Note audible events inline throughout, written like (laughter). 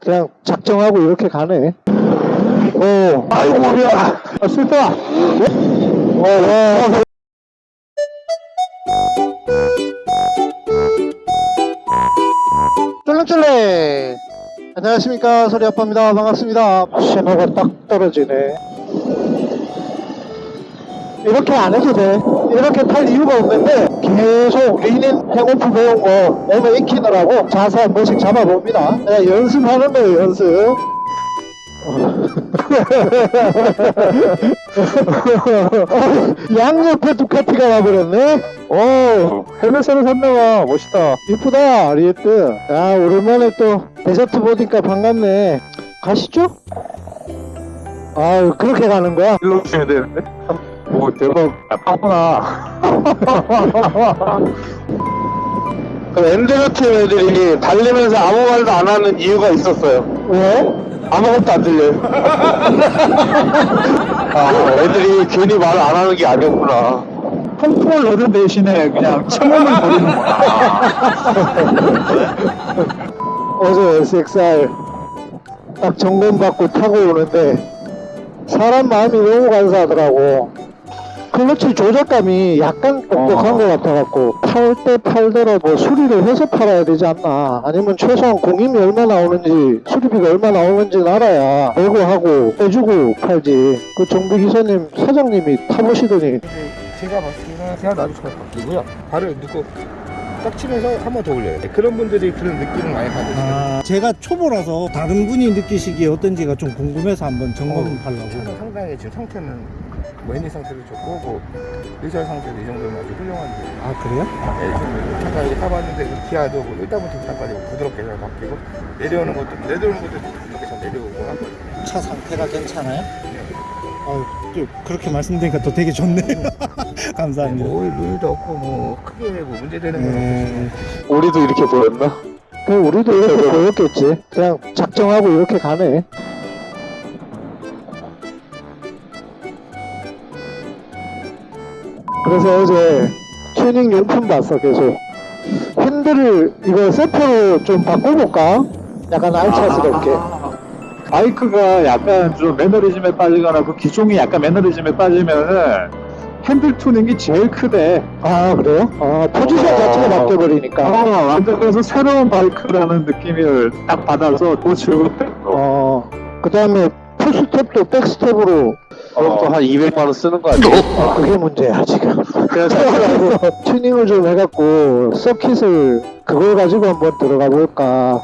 그냥 작정하고 이렇게 가네. 오, 아이고, 머리야. 아, 슬퍼. 어, 어, 쫄랭쫄랭. 안녕하십니까. 소리 아빠입니다. 반갑습니다. 신호가 딱 떨어지네. 이렇게 안 해도 돼. 이렇게 탈 이유가 없는데 계속 리닌 행오프 배운 거 몸에 익히느라고 자세 한 번씩 잡아봅니다. 그냥 연습하는 거예요, 연습. (laughs) 양옆에 두카티가 와버렸네. 오, 헬멧으로 샀나봐. 멋있다. 이쁘다, 리에트. 아, 오랜만에 또 데저트 보니까 반갑네. 가시죠? 아유, 그렇게 가는 거야? 일로 치면 되는데? 오 대박 아 파구나 그 엔드가 팀 애들이 달리면서 아무 말도 안 하는 이유가 있었어요 왜? 아무것도 안 들려요 (laughs) 아 애들이 괜히 말을 안 하는 게 아니었구나 넣는 대신에 그냥 체험을 벌이는구나. (laughs) 어제 SXR 딱 점검받고 타고 오는데 사람 마음이 너무 간사하더라고. 클러치 조작감이 약간 뻑뻑한 어. 것 같아갖고 팔 때 팔대로 뭐 수리를 해서 팔아야 되지 않나 아니면 최소한 공임이 얼마 나오는지 수리비가 얼마 나오는지 알아야 보고하고 해주고 팔지 그 정비 기사님 사장님이 타보시더니 제가 봤을 때는 그냥 놔주셔서 바뀌고요. 발을 넣고 딱 치면서 한 번 더 올려요. 그런 분들이 그런 느낌을 많이 받으시거든요. 아, 제가 초보라서 다른 분이 느끼시기에 어떤지가 좀 궁금해서 한번 점검하려고. 차가 상당히 지금 상태는 뭐 엔진 상태도 좋고 뭐 의자 상태도 이 정도면 아주 훌륭한데 아, 그래요? 네, 지금 차가 이렇게 타봤는데 그 기아도 뭐 일단부터 차까지 부드럽게 잘 바뀌고 내려오는 것도 내려오는 것도 부드럽게 잘 내려오고 차 상태가 괜찮아요? 아, 또 그렇게 말씀드리니까 또 되게 좋네요. (laughs) 감사합니다. 뭐 루일도 없고 뭐 크게 뭐 문제되는 건 네. 우리도 이렇게 보였나? 그 우리도 이렇게 보였겠지 그냥 작정하고 이렇게 가네 그래서 어제 튜닝 용품 봤어 계속 핸들을 이거 세포로 좀 바꿔볼까? 약간 알차스럽게 바이크가 약간 좀 매너리즘에 빠지거나 그 기종이 약간 매너리즘에 빠지면은 핸들 튜닝이 제일 크대. 아 그래요? 아 포지션 어. 자체가 바뀌어버리니까 어, 완전 그래서 새로운 바이크라는 느낌을 딱 받아서 더 즐겁대. 어. 어그 다음에 풋스텝도 백스텝으로 그럼 또한 200만 원 쓰는 거 아니에요? 아 그게 문제야 지금 그냥 사- (laughs) 튜닝을 좀 해갖고 서킷을 그걸 가지고 한번 들어가 볼까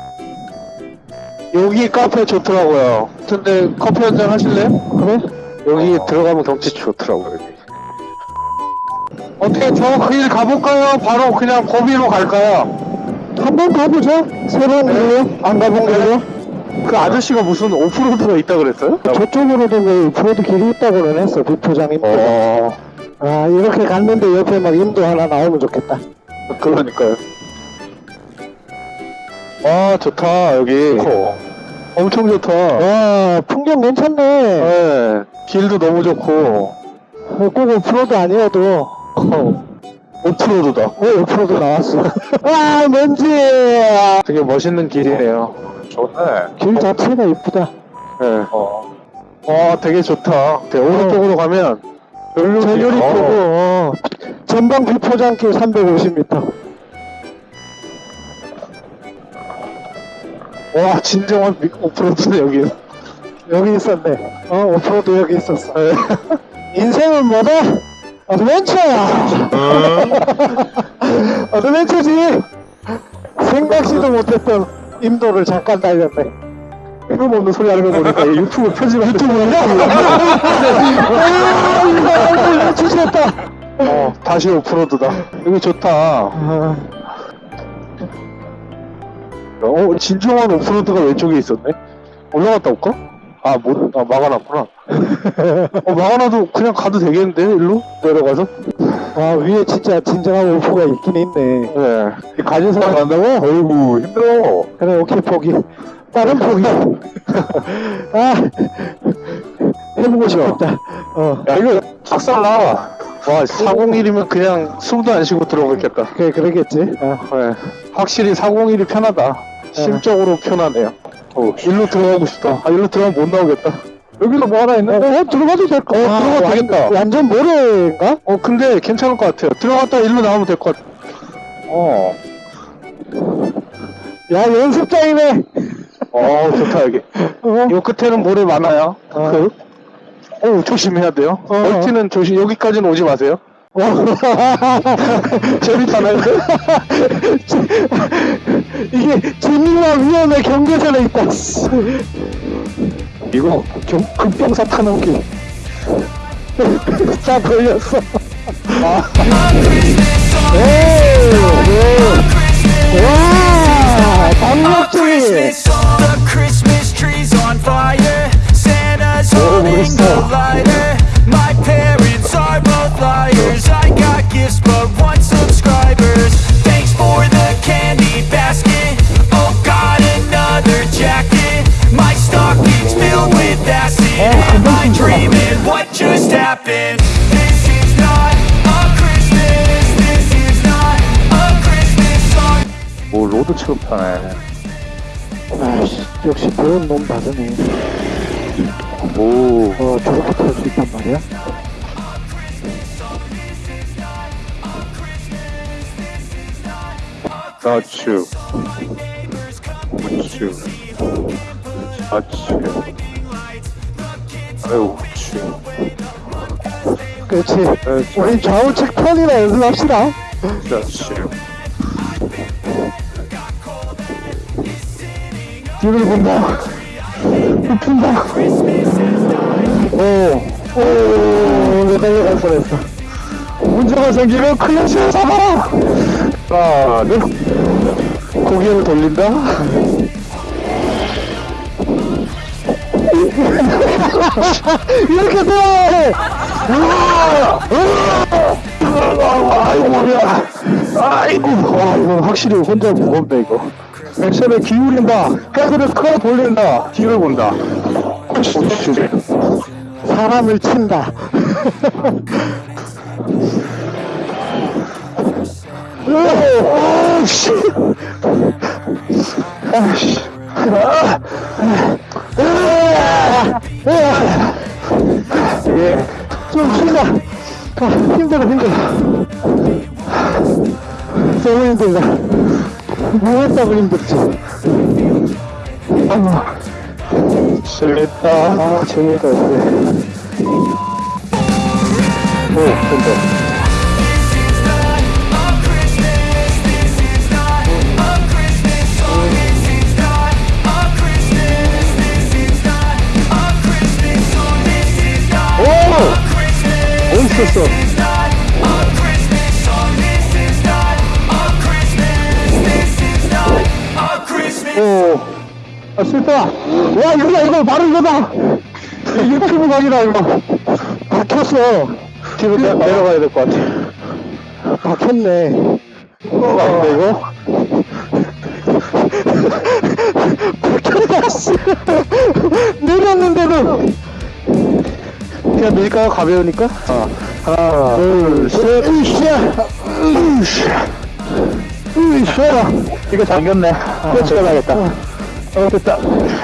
여기 카페 좋더라고요 근데 커피 한 잔 하실래요? 그래? 여기 들어가면 경치 좋더라고요 여기 어떻게 저그일 가볼까요? 바로 그냥 거기로 갈까요? 한번 가보죠 새로운 길로 안 가본 길로 그 아저씨가 무슨 오프로드가 있다 그랬어요? 저쪽으로도 그 오프로드 길이 있다고는 했어 비포장 임도 어. 아 이렇게 갔는데 옆에 막 임도 하나 나오면 좋겠다. 그러니까요. 와 좋다 여기. 엄청 좋다. 와 풍경 괜찮네. 네 길도 너무 좋고. 어, 꼭 오프로드 아니어도. 어, 오프로드다. 어 오프로드 나왔어. (laughs) 와 먼지. 되게 멋있는 길이네요 좋네. 길 자체가 이쁘다. 네. 와 되게 좋다. 되게 오른쪽으로 가면 전율이 어. 크고 어. 전방 비포장길 350m 와 진정한 미- 오프로드네 여기. 여기 있었네. 어 오프로드 여기 있었어. (laughs) 인생은 뭐다? 어드벤처야. (laughs) 어드벤처지. 생각지도 못했던 임도를 잠깐 달렸네 뜬금없는 소리 하는 거 보니까 유튜브 편집할 유튜브 아, 주셨다 어 다시 오프로드다 여기 좋다 아, 어 진정한 오프로드가 왼쪽에 있었네 올라갔다 올까? 아, 못, 아, 막아놨구나. 어, 막아놔도 그냥 가도 되겠는데, 일로? 내려가서? 와 위에 진짜 진정한 오프가 있긴 있네 네. 가진 사람 간다고? 어이구, 힘들어. 그래 오케이 포기 다른 포기 (laughs) 아 해보고 싶었다 어 야, 이거 작살나. 와, 401이면 그냥 숨도 안 쉬고 들어오겠다. 그래 그러겠지 어. 네. 확실히 401이 편하다. 심적으로 편하네요. 어, 일로 들어가고 싶다. 아, 일로 들어가면 못 나오겠다. 여기도 뭐 하나 어, 있는데? 어, 들어가도 될 거. 어, 들어가도 되겠다. 완전 모래인가? 어, 근데 괜찮을 것 같아요. 들어갔다 일로 나오면 될 것 같아. 어. 야, 연습장이네. 어, 좋다, 여기. 어, 요 끝에는 모래 많아요. 어. 그, 어, 조심해야 돼요. 어. 멀티는 조심, 여기까지는 오지 마세요. (laughs) 재밌잖아요. (laughs) 이게 재미와 위험의 경계선에 있다. 씨. 이거 경, 급경사 타는 길. 자, 걸렸어. 아. 오, 로드 취급하네. 아이씨, 역시 배운 놈 다르네. 오. 어, 저렇게 탈 수 있단 말이야? 좌측. 우측. 좌측. 아유, 우측. 그렇지. 우리 좌우측 편이나 연습합시다. 좌측. 뒤를 본다. 눕힌다. 오, 오, 내 달려갈 뻔했어. 문제가 생기면 클래시를 잡아라! 하나, 둘. 고개를 돌린다. (laughs) 이렇게 돼! 아이고, 머리야. 아이고. 와, 이거 확실히 혼자 무겁네, 이거. 액션을 기울인다. 헤드를 끌어 돌린다. 뒤를 본다. 사람을 친다. 아씨. 예. 좀 쉰다. 아, 힘들어, 힘들어. 너무 힘들다. 뭐 했다고 힘들지? 재밌다. 아, 재미가 없네. 오, 된다. 오! 멋있었어. 오. 아, 슬퍼. 와, 이거다, 이거, 바로 이거다. 유튜브 각이다, 이거. 막혔어. 뒤로 내, 내려가야 될 것 같아. 막혔네. 어, 아닌데, 이거? 막혔다, 씨. 내렸는데도. 그냥 밀가가 가벼우니까? 어. 하나, 둘, 셋. 으쌰. 으쌰. 으쌰. 이거 잠겼네. 끝을 가야겠다. 어, 됐다. 저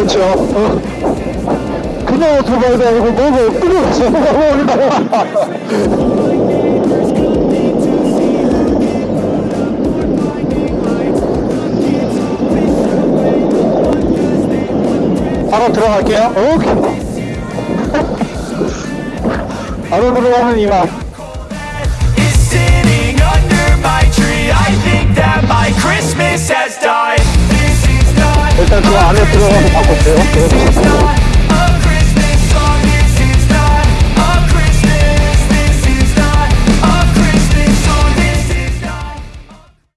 그렇죠. 어. 그냥 오토바이도 아니고 뭐가 엎드려서 먹어버리다가. 바로 들어갈게요. 오케이. 바로 들어가는 이만. Christmas has died. 일단 그 안에 들어가서 바꿨어요.